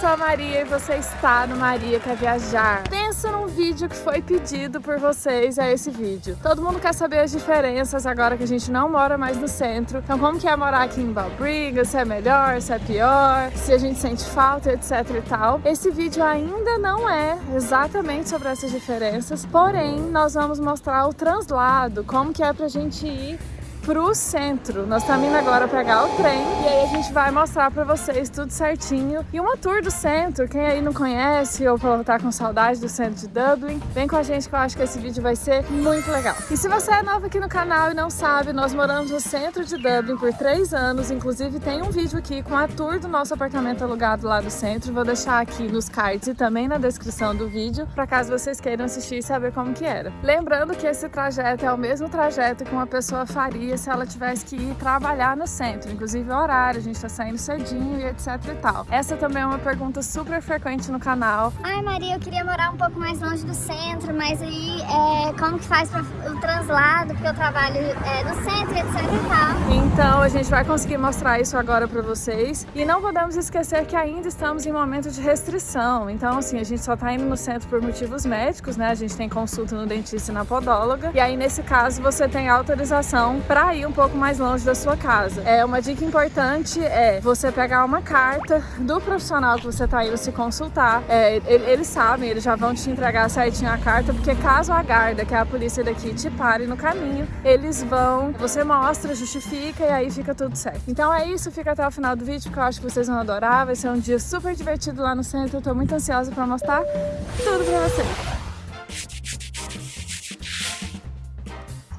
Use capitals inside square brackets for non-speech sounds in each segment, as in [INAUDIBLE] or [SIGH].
sou a Maria e você está no Maria Quer Viajar. Pensa num vídeo que foi pedido por vocês, é esse vídeo. Todo mundo quer saber as diferenças agora que a gente não mora mais no centro. Então como que é morar aqui em Balbriga, se é melhor, se é pior, se a gente sente falta, etc e tal. Esse vídeo ainda não é exatamente sobre essas diferenças, porém nós vamos mostrar o translado, como que é pra gente ir pro centro. Nós estamos indo agora pegar o trem e aí a gente vai mostrar pra vocês tudo certinho. E uma tour do centro, quem aí não conhece ou tá com saudade do centro de Dublin, vem com a gente que eu acho que esse vídeo vai ser muito legal. E se você é novo aqui no canal e não sabe, nós moramos no centro de Dublin por três anos, inclusive tem um vídeo aqui com a tour do nosso apartamento alugado lá do centro, vou deixar aqui nos cards e também na descrição do vídeo, para caso vocês queiram assistir e saber como que era. Lembrando que esse trajeto é o mesmo trajeto que uma pessoa faria se ela tivesse que ir trabalhar no centro, inclusive o horário, a gente tá saindo cedinho e etc e tal. Essa também é uma pergunta super frequente no canal. Ai Maria, eu queria morar um pouco mais longe do centro, mas aí é, como que faz para o translado, porque eu trabalho é, no centro, etc e tal. Então a gente vai conseguir mostrar isso agora para vocês e não podemos esquecer que ainda estamos em momento de restrição, então assim, a gente só tá indo no centro por motivos médicos, né? A gente tem consulta no dentista e na podóloga e aí nesse caso você tem autorização para para ir um pouco mais longe da sua casa. É Uma dica importante é você pegar uma carta do profissional que você está indo se consultar. É, eles sabem, eles já vão te entregar certinho a carta, porque caso a guarda, que é a polícia daqui, te pare no caminho, eles vão, você mostra, justifica e aí fica tudo certo. Então é isso, fica até o final do vídeo, porque eu acho que vocês vão adorar. Vai ser um dia super divertido lá no centro. Eu tô muito ansiosa para mostrar tudo para vocês.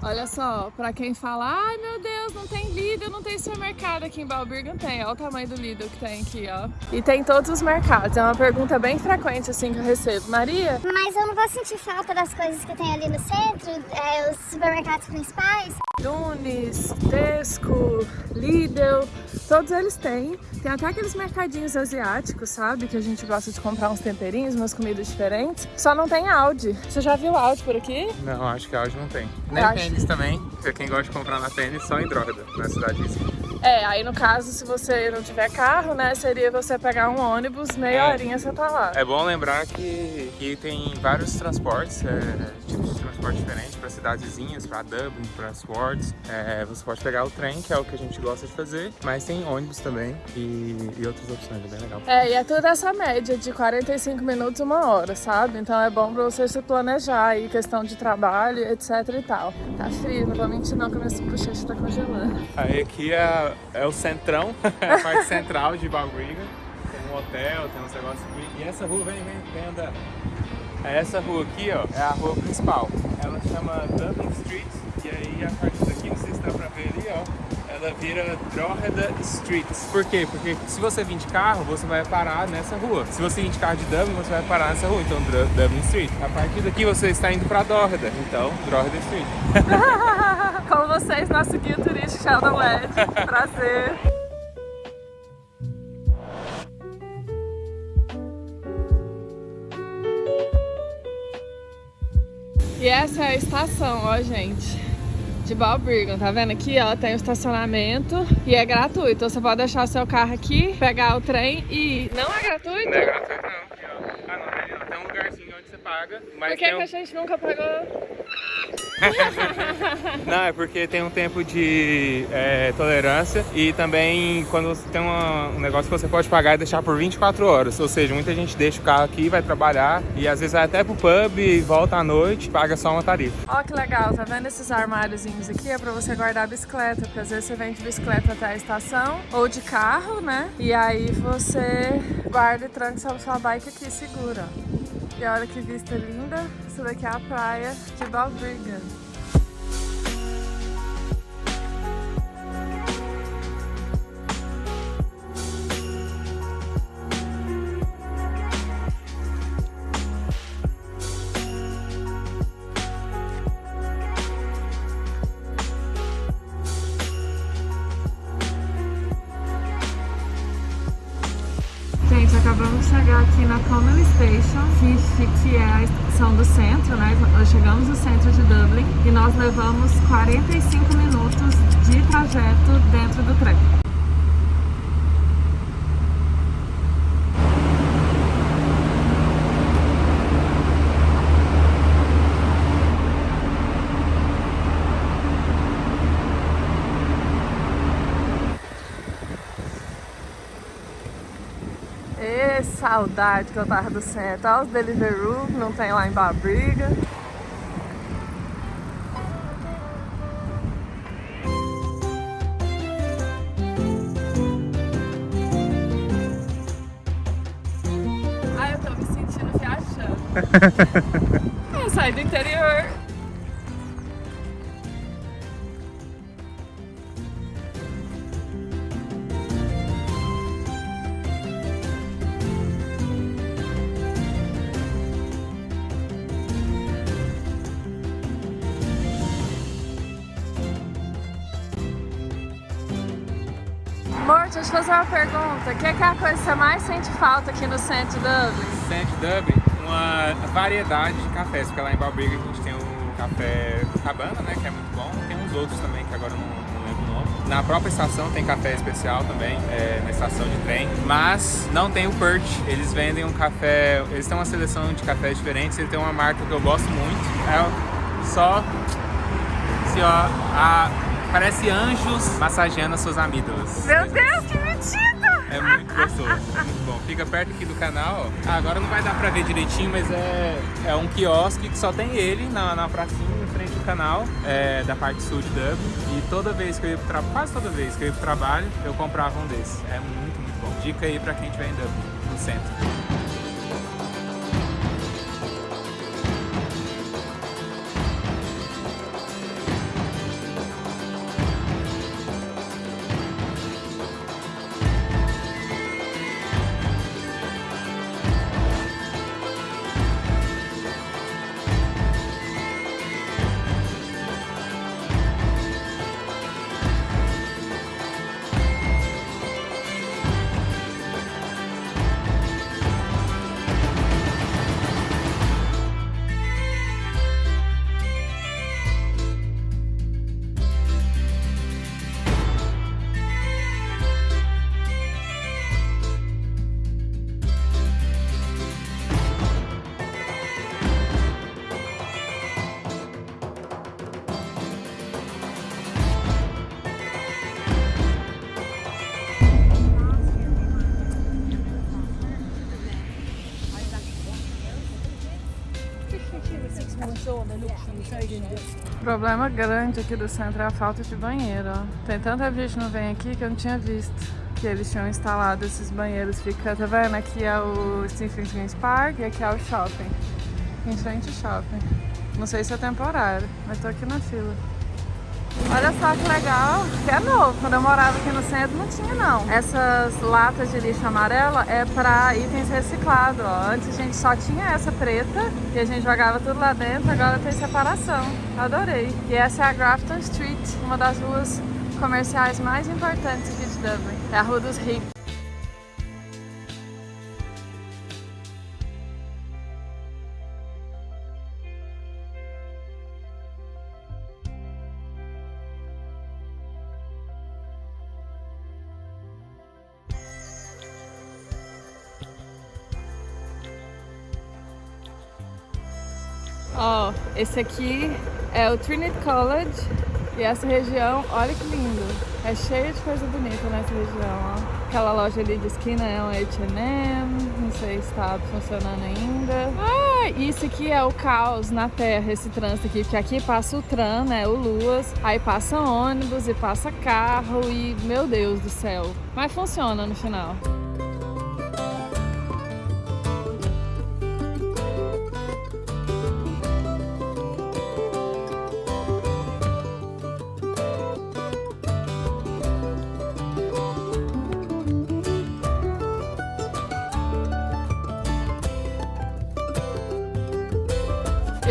Olha só, pra quem fala, ai meu Deus, não tem Lidl, não tem supermercado aqui em Balbirgan, tem. Olha o tamanho do Lidl que tem aqui, ó. E tem todos os mercados, é uma pergunta bem frequente assim que eu recebo. Maria? Mas eu não vou sentir falta das coisas que tem ali no centro, é, os supermercados principais? Nunes, Tesco, Lidl, todos eles têm. Tem até aqueles mercadinhos asiáticos, sabe? Que a gente gosta de comprar uns temperinhos, umas comidas diferentes. Só não tem Audi. Você já viu Audi por aqui? Não, acho que Audi não tem. Nem acho... tênis também, porque quem gosta de comprar na tênis só em droga na cidade É, aí no caso, se você não tiver carro, né, seria você pegar um ônibus, meia é, horinha você tá lá. É bom lembrar que, que tem vários transportes, é, tipos de transporte diferentes para cidadezinhas, para Dublin, para Swords. É, você pode pegar o trem, que é o que a gente gosta de fazer, mas tem ônibus também e, e outras opções, é bem legal. É, e é tudo essa média de 45 minutos, uma hora, sabe? Então é bom para você se planejar aí, questão de trabalho, etc e tal. Tá frio, não vou mentir não, que a minha bochecha tá congelando. Aí aqui é, é o centrão, [LAUGHS] a parte central de Balbriga. Tem um hotel, tem uns negócios aqui. E essa rua vem, vem, vem andando. Essa rua aqui, ó, é a rua principal. Ela chama Dublin Street e aí a partir daqui, não sei se dá pra ver ali, ó, ela vira Drogheda Street. Por quê? Porque se você vir de carro, você vai parar nessa rua. Se você vir de carro de Dublin, você vai parar nessa rua, então Dublin Street. A partir daqui você está indo pra Drogheda, então Drogheda Street. [LAUGHS] Com vocês, nosso guia turístico Sheldon Led. Prazer. Essa é a estação, ó, gente, de Balbriggan. Tá vendo aqui, ó, tem o estacionamento e é gratuito. Você pode deixar seu carro aqui, pegar o trem e... Não é gratuito? Não é gratuito, não. Aqui, ó. Ah, não, tem um lugarzinho onde você paga. Mas Por que, um... que a gente nunca pagou? [LAUGHS] Não, é porque tem um tempo de é, tolerância e também quando você tem uma, um negócio que você pode pagar e deixar por 24 horas. Ou seja, muita gente deixa o carro aqui, vai trabalhar e às vezes vai até pro pub e volta à noite paga só uma tarifa. Ó que legal, tá vendo esses armáriozinhos aqui? É pra você guardar a bicicleta, porque às vezes você vem de bicicleta até a estação ou de carro, né? E aí você guarda e tranca sua, sua bike aqui, segura. E olha que vista linda. Isso daqui é a praia de Balbriggan. Acabamos de chegar aqui na Common Station, que, que é a estação do centro, né? Nós chegamos no centro de Dublin e nós levamos 45 minutos de trajeto dentro do trem. Que saudade que eu tava do centro. Olha os Deliveroo, que não tem lá em Babriga. Ai, eu tô me sentindo viajando. [LAUGHS] eu saí do interior. Te fazer uma pergunta. O que é, que é a coisa que você mais sente falta aqui no centro Dublin? Centro Dublin, uma variedade de cafés, porque lá em Balbriga a gente tem o café Cabana, né, que é muito bom. Tem uns outros também, que agora eu não, não lembro o nome. Na própria estação tem café especial também, é, na estação de trem. Mas não tem o Perch, eles vendem um café, eles têm uma seleção de cafés diferentes, eles têm uma marca que eu gosto muito. É só, assim, ó, a Parece anjos massageando as suas amígdalas. Meu Deus, É muito gostoso, muito bom. Fica perto aqui do canal. Ah, agora não vai dar pra ver direitinho, mas é, é um quiosque que só tem ele na, na pracinha em frente do canal, é, da parte sul de Dublin. E toda vez que eu ia pro trabalho, quase toda vez que eu ia pro trabalho, eu comprava um desses. É muito, muito bom. Dica aí pra quem estiver em Dublin, no centro. O problema grande aqui do centro é a falta de banheiro. Tem tanta gente não vem aqui que eu não tinha visto que eles tinham instalado esses banheiros. Fica, tá vendo? Aqui é o Stephen Greens Park e aqui é o shopping. Em frente ao shopping. Não sei se é temporário, mas tô aqui na fila. Olha só que legal, que é novo. Quando eu morava aqui no centro não tinha não. Essas latas de lixo amarela é para itens reciclados. Antes a gente só tinha essa preta e a gente jogava tudo lá dentro, agora tem separação. Adorei. E essa é a Grafton Street, uma das ruas comerciais mais importantes aqui de Dublin. É a Rua dos Ricos. Esse aqui é o Trinity College e essa região, olha que lindo. É cheio de coisa bonita nessa região, ó. Aquela loja ali de esquina é um H&M, não sei se está funcionando ainda. Ah, isso aqui é o caos na terra, esse trânsito aqui, porque aqui passa o tram, né, o Luas, aí passa ônibus e passa carro e, meu Deus do céu. Mas funciona no final.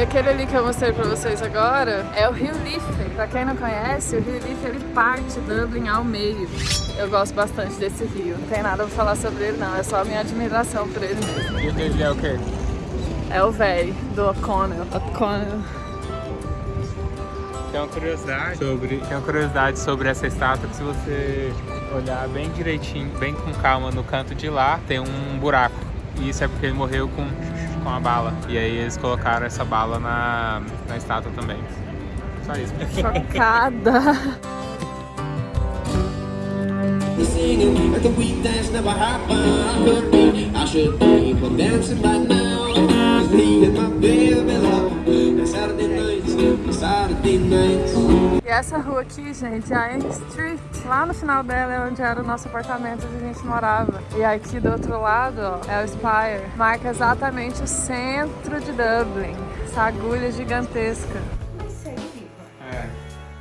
E aquele ali que eu mostrei pra vocês agora é o Rio Liffey. Pra quem não conhece, o Rio Liffey ele parte Dublin ao meio. Eu gosto bastante desse rio. Não tem nada pra falar sobre ele não, é só a minha admiração por ele mesmo. E o dele é o quê? É o velho do O'Connell. O'Connell. Tem uma curiosidade sobre, tem uma curiosidade sobre essa estátua que se você olhar bem direitinho, bem com calma no canto de lá, tem um buraco. E isso é porque ele morreu com com a bala. E aí eles colocaram essa bala na, na estátua também. Só isso. Chocada! singing, and the weekends never happen. should be dancing right now. E essa rua aqui, gente, é a Ann Street. Lá no final dela é onde era o nosso apartamento onde a gente morava. E aqui do outro lado, ó, é o Spire. Marca exatamente o centro de Dublin. Essa agulha gigantesca. É,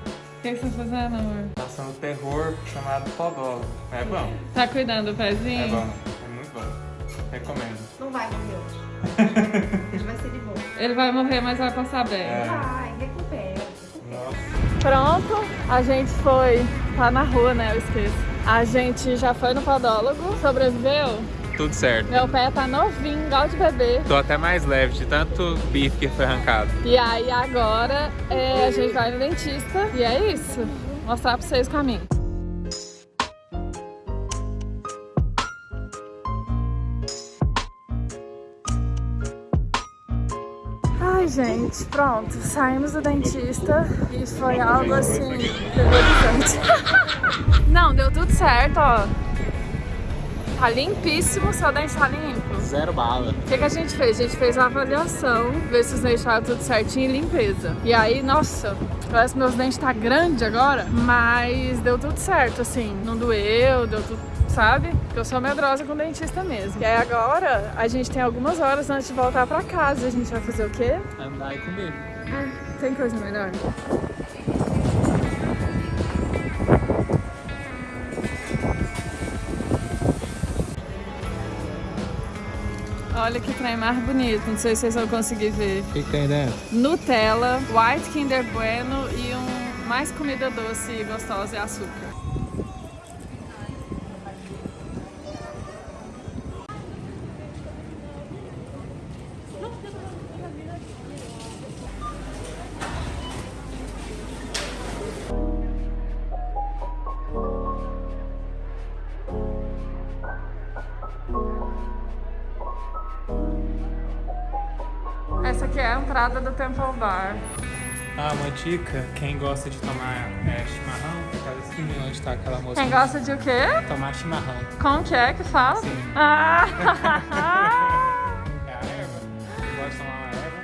O que, que você tá fazendo, amor? passando terror chamado podólogo. É bom, Tá cuidando do pezinho? é bom, é muito bom. Recomendo. Não vai morrer hoje. [LAUGHS] Ele vai ser de boa. Ele vai morrer, mas vai passar bem. É, Vai. Pronto, a gente foi. Tá na rua, né? Eu esqueço. A gente já foi no podólogo, sobreviveu. Tudo certo. Meu pé tá novinho, igual de bebê. Tô até mais leve de tanto bife que foi arrancado. E aí agora é, a gente vai no dentista e é isso. Vou mostrar pra vocês o caminho. Gente, pronto. Saímos do dentista e foi algo assim terrorizante. [LAUGHS] Não, deu tudo certo, ó. Tá limpíssimo, seu dente tá limpo. Zero bala. O que, que a gente fez? A gente fez a avaliação, ver se os dentes tudo certinho e limpeza. E aí, nossa, parece que meus dentes tá grande agora, mas deu tudo certo, assim, não doeu, deu tudo, sabe? Porque eu sou medrosa com dentista mesmo. E aí agora, a gente tem algumas horas antes de voltar pra casa. A gente vai fazer o quê? Andar e comer. Tem coisa melhor? Olha que trem mais bonito, não sei se vocês vão conseguir ver. O que, que tem dentro? Nutella, White Kinder Bueno e um mais comida doce e gostosa e açúcar. Entrada do Temple Bar. Ah, uma dica, quem gosta de tomar é, chimarrão, aquela esquininha onde tá aquela moça. Quem gosta de o quê? Tomar chimarrão. Como que é que fala? Sim. Ah! [LAUGHS] É a erva. Quem gosta de tomar uma erva,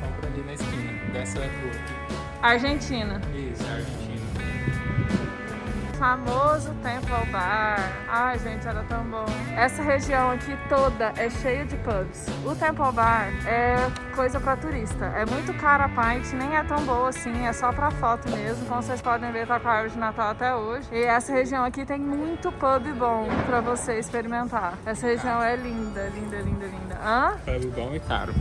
compra ali na esquina dessa rua aqui. Argentina. Isso, é Argentina. Famoso Temple Bar. Ai, gente, era tão bom. Essa região aqui toda é cheia de pubs. O Temple Bar é coisa pra turista. É muito cara a pint, nem é tão boa assim, é só pra foto mesmo. Como vocês podem ver, tá com a árvore de Natal até hoje. E essa região aqui tem muito pub bom pra você experimentar. Essa região é linda, linda, linda, linda. Hã? Pub bom e caro.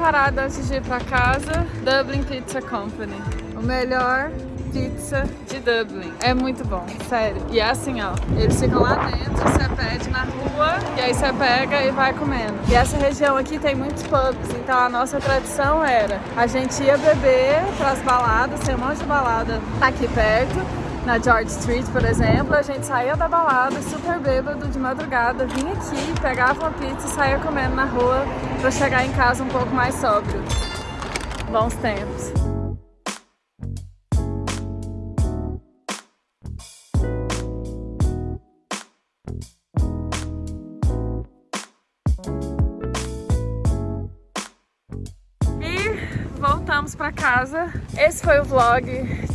Parada antes de ir pra casa, Dublin Pizza Company. O melhor pizza de Dublin. É muito bom, sério. E é assim, ó, eles ficam lá dentro, você pede na rua e aí você pega e vai comendo. E essa região aqui tem muitos pubs, então a nossa tradição era a gente ia beber pras baladas, tem um monte de balada aqui perto. Na George Street, por exemplo, a gente saía da balada super bêbado de madrugada, vinha aqui, pegava uma pizza e saía comendo na rua pra chegar em casa um pouco mais sóbrio. Bons tempos. Voltamos pra casa. Esse foi o vlog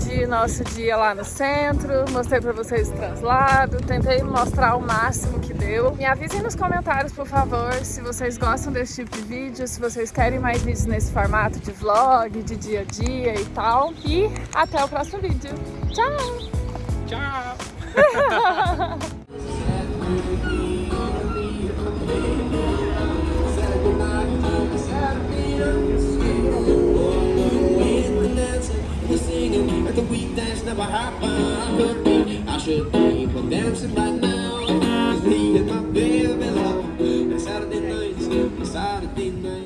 de nosso dia lá no centro. Mostrei pra vocês o translado, tentei mostrar o máximo que deu. Me avisem nos comentários, por favor, se vocês gostam desse tipo de vídeo, se vocês querem mais vídeos nesse formato de vlog, de dia a dia e tal. E até o próximo vídeo. Tchau! Tchau! [LAUGHS] Singing, but the weekdays never happen. I should be well dancing right now. Cause me and my baby love. Saturday nights, Saturday.